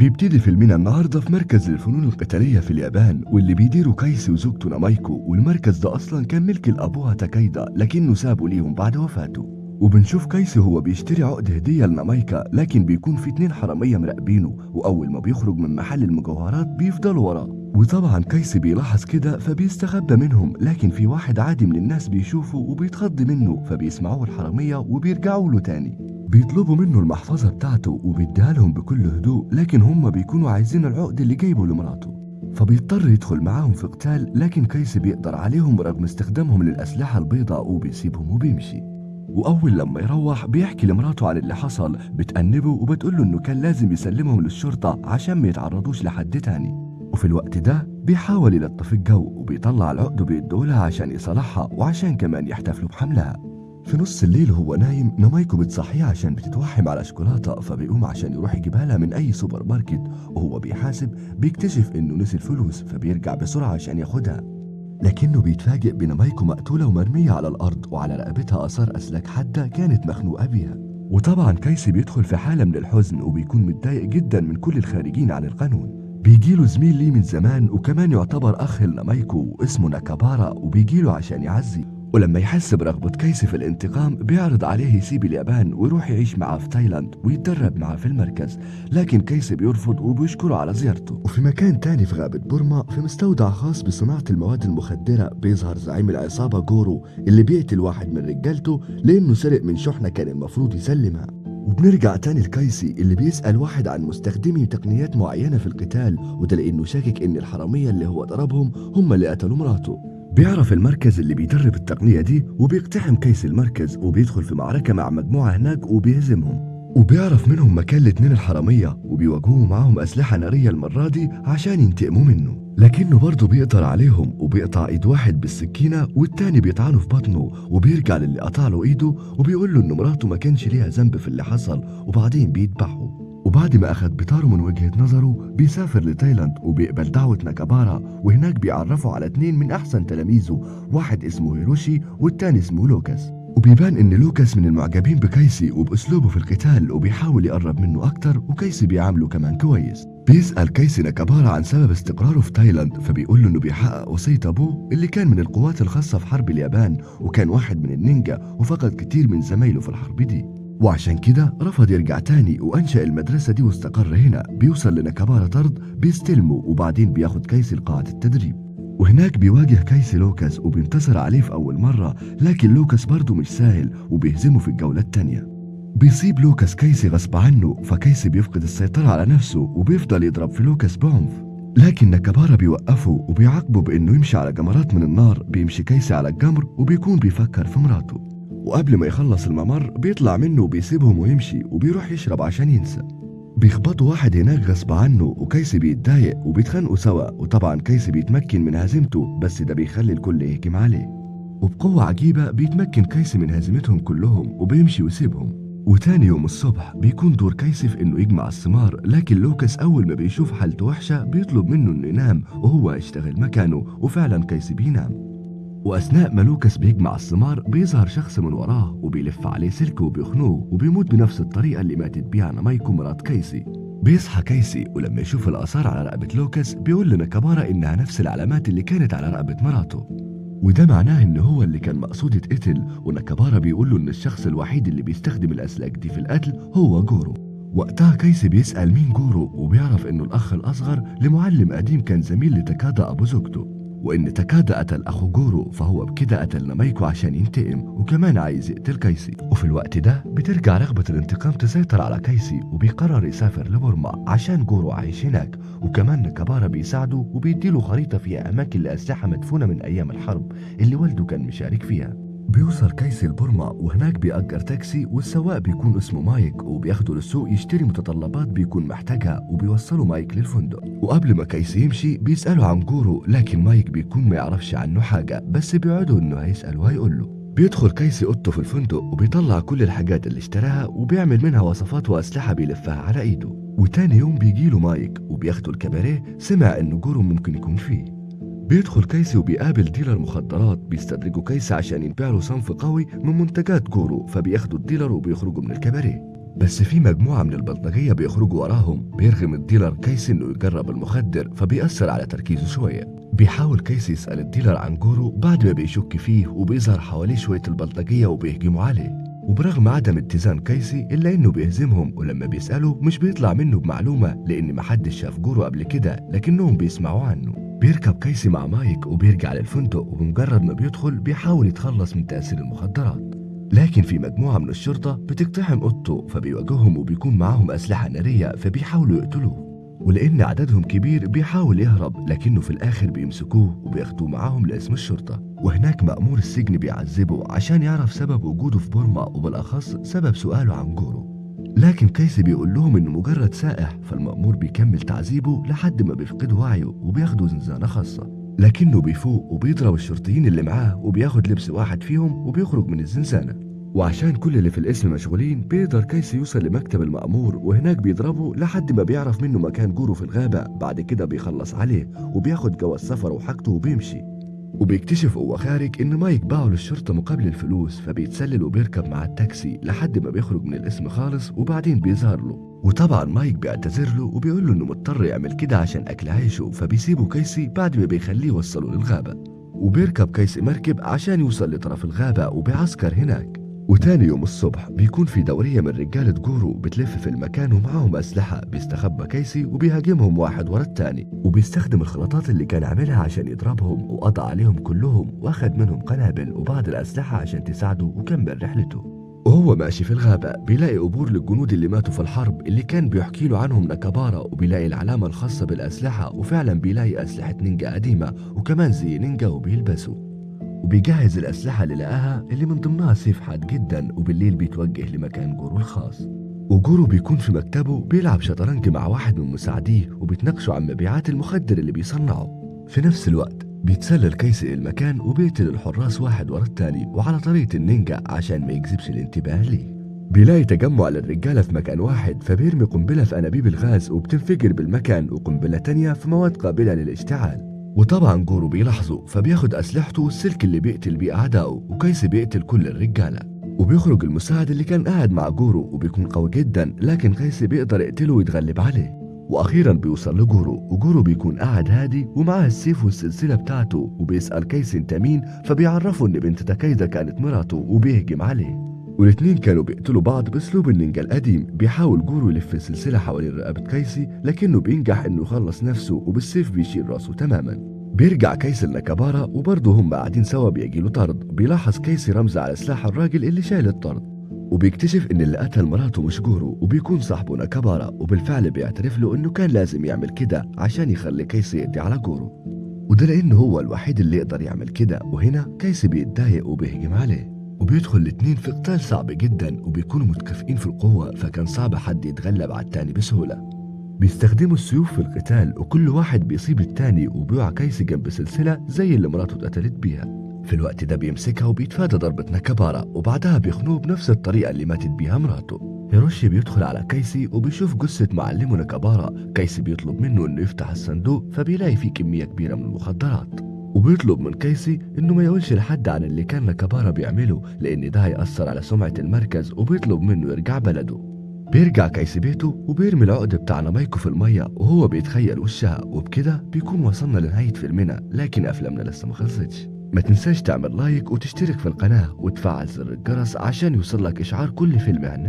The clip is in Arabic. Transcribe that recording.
بيبتدي فيلمنا النهارده في مركز الفنون القتالية في اليابان واللي بيديره كايسي وزوجته نامايكو والمركز ده أصلا كان ملك لأبوها تاكايدا لكنه سابه ليهم بعد وفاته. وبنشوف كايسي هو بيشتري عقد هدية لنامايكا لكن بيكون في اتنين حرامية مراقبينه وأول ما بيخرج من محل المجوهرات بيفضلوا وراه. وطبعا كايسي بيلاحظ كده فبيستخبى منهم لكن في واحد عادي من الناس بيشوفه وبيتخض منه فبيسمعوه الحرامية وبيرجعوا له تاني. بيطلبوا منه المحفظة بتاعته وبيديها لهم بكل هدوء لكن هم بيكونوا عايزين العقد اللي جايبه لمراته فبيضطر يدخل معاهم في قتال لكن كايسي بيقدر عليهم رغم استخدامهم للأسلحة البيضاء وبيسيبهم وبيمشي. وأول لما يروح بيحكي لمراته عن اللي حصل بتأنبه وبتقوله إنه كان لازم يسلمهم للشرطة عشان ما يتعرضوش لحد تاني. وفي الوقت ده بيحاول يلطف الجو وبيطلع العقد وبيديهولها عشان يصلحها وعشان كمان يحتفلوا بحملها. في نص الليل وهو نايم نامايكو بتصحيه عشان بتتوحم على شوكولاتة فبيقوم عشان يروح يجيبها من أي سوبر ماركت وهو بيحاسب بيكتشف إنه نسي الفلوس فبيرجع بسرعة عشان ياخدها. لكنه بيتفاجئ بنامايكو مقتولة ومرمية على الأرض وعلى رقبتها آثار أسلاك حادة كانت مخنوقة بيها. وطبعا كايسي بيدخل في حالة من الحزن وبيكون متضايق جدا من كل الخارجين عن القانون. بيجيله زميل ليه من زمان وكمان يعتبر أخ لنامايكو اسمه ناكابارا وبيجيله عشان يعزي. ولما يحس برغبة كايسي في الانتقام بيعرض عليه يسيب اليابان ويروح يعيش معاه في تايلاند ويتدرب معاه في المركز. لكن كايسي بيرفض وبيشكره على زيارته. وفي مكان تاني في غابة بورما في مستودع خاص بصناعة المواد المخدرة بيظهر زعيم العصابة جورو اللي بيقتل واحد من رجالته لأنه سرق من شحنة كان المفروض يسلمها. وبنرجع تاني لكايسي اللي بيسأل واحد عن مستخدمي تقنيات معينة في القتال وده لأنه شاكك إن الحرامية اللي هو ضربهم هم اللي قتلوا مراته. بيعرف المركز اللي بيدرب التقنية دي وبيقتحم كيس المركز وبيدخل في معركة مع مجموعة هناك وبيهزمهم. وبيعرف منهم مكان الاتنين الحرامية وبيواجهوا معاهم أسلحة نارية المرة دي عشان ينتقموا منه. لكنه برضه بيقدر عليهم وبيقطع إيد واحد بالسكينة والتاني بيطعنه في بطنه وبيرجع للي قطع له إيده وبيقول له ان مراته ما كانش ليها ذنب في اللي حصل وبعدين بيذبحه وبعد ما أخد بطاره من وجهة نظره بيسافر لتايلاند وبيقبل دعوة ناكابارا وهناك بيعرفوا على اتنين من أحسن تلاميذه واحد اسمه هيروشي والتاني اسمه لوكاس. وبيبان إن لوكاس من المعجبين بكايسي وبأسلوبه في القتال وبيحاول يقرب منه أكتر وكايسي بيعامله كمان كويس. بيسأل كايسي ناكابارا عن سبب استقراره في تايلاند فبيقول له إنه بيحقق وصية أبوه اللي كان من القوات الخاصة في حرب اليابان وكان واحد من النينجا وفقد كتير من زمايله في الحرب دي. وعشان كده رفض يرجع تاني وأنشأ المدرسة دي واستقر هنا بيوصل لناكابارا طرد بيستلمه وبعدين بياخد كايسي لقاعة التدريب. وهناك بيواجه كايسي لوكاس وبينتصر عليه في أول مرة لكن لوكاس برضه مش سهل وبيهزمه في الجولة التانية. بيصيب لوكاس كايسي غصب عنه فكايسي بيفقد السيطرة على نفسه وبيفضل يضرب في لوكاس بعنف. لكن نكبارا بيوقفه وبيعاقبه بإنه يمشي على جمرات من النار بيمشي كايسي على الجمر وبيكون بيفكر في مراته. وقبل ما يخلص الممر بيطلع منه وبيسيبهم ويمشي وبيروح يشرب عشان ينسى. بيخبطوا واحد هناك غصب عنه وكيسي بيتضايق وبيتخانقوا سوا. وطبعا كيسي بيتمكن من هزيمته بس ده بيخلي الكل يهجم عليه. وبقوة عجيبة بيتمكن كيسي من هزيمتهم كلهم وبيمشي ويسيبهم. وتاني يوم الصبح بيكون دور كيسي في إنه يجمع الثمار. لكن لوكاس أول ما بيشوف حالته وحشة بيطلب منه إنه ينام وهو يشتغل مكانه وفعلا كيسي بينام. وأثناء ما لوكاس بيجمع الثمار بيظهر شخص من وراه وبيلف عليه سلك وبيخنوه وبيموت بنفس الطريقة اللي ماتت بيها نامايكو مرات كيسي. بيصحى كيسي ولما يشوف الآثار على رقبة لوكاس بيقول لناكابارا إنها نفس العلامات اللي كانت على رقبة مراته. وده معناه إن هو اللي كان مقصود يتقتل وناكابارا بيقول له إن الشخص الوحيد اللي بيستخدم الأسلاك دي في القتل هو جورو. وقتها كيسي بيسأل مين جورو وبيعرف إنه الأخ الأصغر لمعلم قديم كان زميل لتكادا أبو زوجته. وإن تكادا قتل أخو جورو فهو بكده قتل نامايكو عشان ينتقم وكمان عايز يقتل كايسي. وفي الوقت ده بترجع رغبة الانتقام تسيطر على كايسي وبيقرر يسافر لبورما عشان جورو عايش هناك وكمان نكابارا بيساعده وبيديله خريطة فيها أماكن لأسلحة مدفونة من أيام الحرب اللي والده كان مشارك فيها. بيوصل كايسي لبورما وهناك بيأجر تاكسي والسواق بيكون اسمه مايك وبياخده للسوق يشتري متطلبات بيكون محتاجها وبيوصله مايك للفندق. وقبل ما كايسي يمشي بيسأله عن جورو لكن مايك بيكون ما يعرفش عنه حاجة بس بيوعده إنه هيسأل وهيقول له. بيدخل كايسي أوضته في الفندق وبيطلع كل الحاجات اللي اشتراها وبيعمل منها وصفات وأسلحة بيلفها على إيده. وتاني يوم بيجيله مايك وبياخده لكباريه سمع ان جورو ممكن يكون فيه. بيدخل كايسي وبيقابل ديلر مخدرات بيستدرجوا كايسي عشان يبيع له صنف قوي من منتجات جورو فبياخدوا الديلر وبيخرجوا من الكباريه. بس في مجموعة من البلطجية بيخرجوا وراهم بيرغم الديلر كيسي إنه يجرب المخدر فبيأثر على تركيزه شوية. بيحاول كيسي يسأل الديلر عن جورو بعد ما بيشك فيه وبيظهر حواليه شوية البلطجية وبيهجموا عليه. وبرغم عدم اتزان كيسي إلا إنه بيهزمهم ولما بيسأله مش بيطلع منه بمعلومة لأن محدش شاف جورو قبل كده لكنهم بيسمعوا عنه. بيركب كيسي مع مايك وبيرجع للفندق وبمجرد ما بيدخل بيحاول يتخلص من تأثير المخدرات. لكن في مجموعة من الشرطة بتقتحم أوضته فبيواجههم وبيكون معاهم أسلحة نارية فبيحاولوا يقتلوه. ولأن عددهم كبير بيحاول يهرب لكنه في الآخر بيمسكوه وبياخدوه معاهم لاسم الشرطة. وهناك مأمور السجن بيعذبه عشان يعرف سبب وجوده في بورما وبالأخص سبب سؤاله عن جورو لكن كيسي بيقول لهم إنه مجرد سائح فالمأمور بيكمل تعذيبه لحد ما بيفقد وعيه وبياخده زنزانة خاصة. لكنه بيفوق وبيضرب الشرطيين اللي معاه وبياخد لبس واحد فيهم وبيخرج من الزنزانة. وعشان كل اللي في الاسم مشغولين بيقدر كيسي يوصل لمكتب المأمور وهناك بيضربه لحد ما بيعرف منه مكان جوره في الغابة. بعد كده بيخلص عليه وبياخد جواز سفر وحاجته وبيمشي. وبيكتشف وهو خارج إن مايك باعه للشرطة مقابل الفلوس فبيتسلل وبيركب مع التاكسي لحد ما بيخرج من الاسم خالص وبعدين بيظهر له. وطبعا مايك بيعتذر له وبيقول له إنه مضطر يعمل كده عشان أكل عيشه فبيسيبه كيسي بعد ما بيخليه يوصله للغابة. وبيركب كيسي مركب عشان يوصل لطرف الغابة وبيعسكر هناك. وتاني يوم الصبح بيكون في دورية من رجالة جورو بتلف في المكان ومعاهم أسلحة بيستخبى كيسي وبيهاجمهم واحد ورا التاني. وبيستخدم الخلطات اللي كان عاملها عشان يضربهم وقضى عليهم كلهم واخد منهم قنابل وبعض الأسلحة عشان تساعده وكمل رحلته. وهو ماشي في الغابة بيلاقي قبور للجنود اللي ماتوا في الحرب اللي كان بيحكي له عنهم نكبارا وبيلاقي العلامة الخاصة بالأسلحة وفعلا بيلاقي أسلحة نينجا قديمة وكمان زي نينجا وبيلبسوا. وبيجهز الأسلحة اللي لقاها اللي من ضمنها سيف حاد جدا وبالليل بيتوجه لمكان جورو الخاص. وجورو بيكون في مكتبه بيلعب شطرنج مع واحد من مساعديه وبيتناقشوا عن مبيعات المخدر اللي بيصنعه. في نفس الوقت بيتسلل كيسي المكان وبيقتل الحراس واحد ورا التاني وعلى طريقة النينجا عشان ما يجذبش الانتباه ليه. بيلاقي تجمع للرجالة في مكان واحد فبيرمي قنبلة في أنابيب الغاز وبتنفجر بالمكان وقنبلة تانية في مواد قابلة للاشتعال. وطبعا جورو بيلاحظه فبياخد أسلحته والسلك اللي بيقتل بيه أعدائه وكيسي بيقتل كل الرجالة. وبيخرج المساعد اللي كان قاعد مع جورو وبيكون قوي جدا لكن كيسي بيقدر يقتله ويتغلب عليه. وأخيرا بيوصل لجورو وجورو بيكون قاعد هادي ومعاه السيف والسلسلة بتاعته وبيسأل كيسي أنت مين؟ فبيعرفه إن بنت تاكايدا كانت مراته وبيهجم عليه. والاتنين كانوا بيقتلوا بعض باسلوب النينجا القديم بيحاول جورو يلف السلسلة حوالين رقبة كيسي لكنه بينجح إنه يخلص نفسه وبالسيف بيشيل رأسه تماما. بيرجع كيسي لنكابارا وبرضه هم قاعدين سوا بيجيله طرد بيلاحظ كيسي رمز على سلاح الراجل اللي شايل الطرد. وبيكتشف إن اللي قتل مراته مش جورو وبيكون صاحبه نكابارا وبالفعل بيعترف له إنه كان لازم يعمل كده عشان يخلي كيسي يقضي على جورو. وده لأنه هو الوحيد اللي يقدر يعمل كده وهنا كيسي بيتضايق وبيهجم عليه. وبيدخل الاتنين في قتال صعب جدا وبيكونوا متكافئين في القوة فكان صعب حد يتغلب على التاني بسهولة. بيستخدموا السيوف في القتال وكل واحد بيصيب التاني وبيقع كيسي جنب سلسلة زي اللي مراته اتقتلت بيها. في الوقت ده بيمسكها وبيتفادى ضربة نكبارا وبعدها بيخنوه بنفس الطريقة اللي ماتت بيها مراته. هيروشي بيدخل على كيسي وبيشوف جثة معلمه نكبارا كيسي بيطلب منه إنه يفتح الصندوق فبيلاقي فيه كمية كبيرة من المخدرات. وبيطلب من كيسي إنه ما يقولش لحد عن اللي كان نكبارا بيعمله لأن ده هيأثر على سمعة المركز وبيطلب منه يرجع بلده. بيرجع كيسي بيته وبيرمي العقد بتاع نمايكو في المية وهو بيتخيل وشها وبكده بيكون وصلنا لنهاية فيلمنا لكن أفلامنا لسه ما خلصتش. ما تنساش تعمل لايك وتشترك في القناة وتفعل زر الجرس عشان يوصلك إشعار كل فيلم هنزل